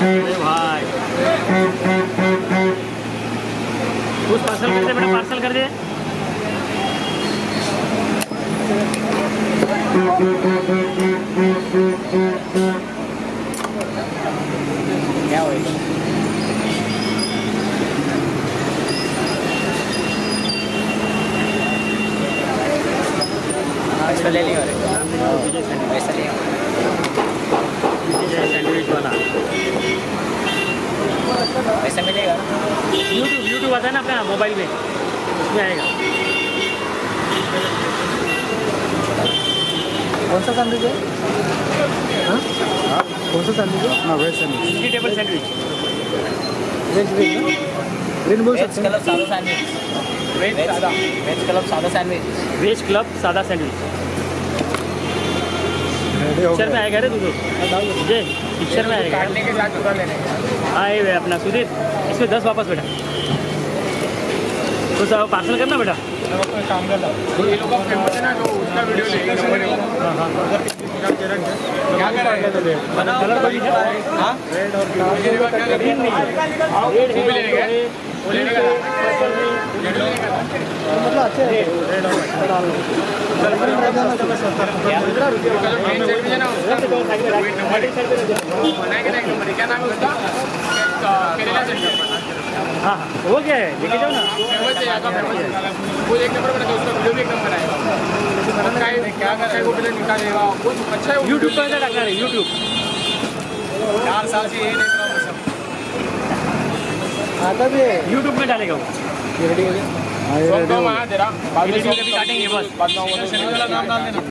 भाई। कुछ पार्सल कर दे बेटा पार्सल कर दे क्या होएगा हाँ इसको ले लियो। वैसा लियो। वैसा मिलेगा। यूट्यूब यूट्यूब आता है ना अपना मोबाइल में उसमें आएगा। कौन सा सैंडविच है? हाँ? कौन सा सैंडविच है? हाँ veg sandwich vegetable sandwich veg veg green बोल वेज सकते हैं क्लब सादा सैंडविच वेज सादा। वेज क्लब सादा सैंडविच वेज क्लब सादा सैंडविच पिक्चर में आएगा रे तू तो। मुझे पिक्चर में आएगा। काटने के साथ उधर लेने। हाँ ये वे अपना। सुधीर इसमें दस वापस बेटा तो सब पार्सल करना बेटा? काम कर ये लोग का फ़ेमस है। ना जो उसका वीडियो लेंगे हाँ। हाँ क्या कर रहे हैं है हाँ रेड और है है मतलब अच्छे हैं उसका भी है ना उसका वेट नंबर है बनाएँगे ना एक नंबर है। क्या नाम है उसका केरला सेंटर हाँ हाँ वो क्या है? लेके जाओ ना। वो एक नंबर बना उसका वीडियो भी एक नंबर आएगा। क्या है क्या कर रहा है वो पहले निकालेगा। वो अच्छा है यूट्यूब पर ऐसा रखना है यूट्यूब चार साल से यही देख रहा हूँ सब। आता भी है। यूट्यूब में डालेगा वो। रेडी हो गया? सब रेडी काम हो आया तेरा बाद में काटेंगे बस। बाद में वो तो नाम डाल देना।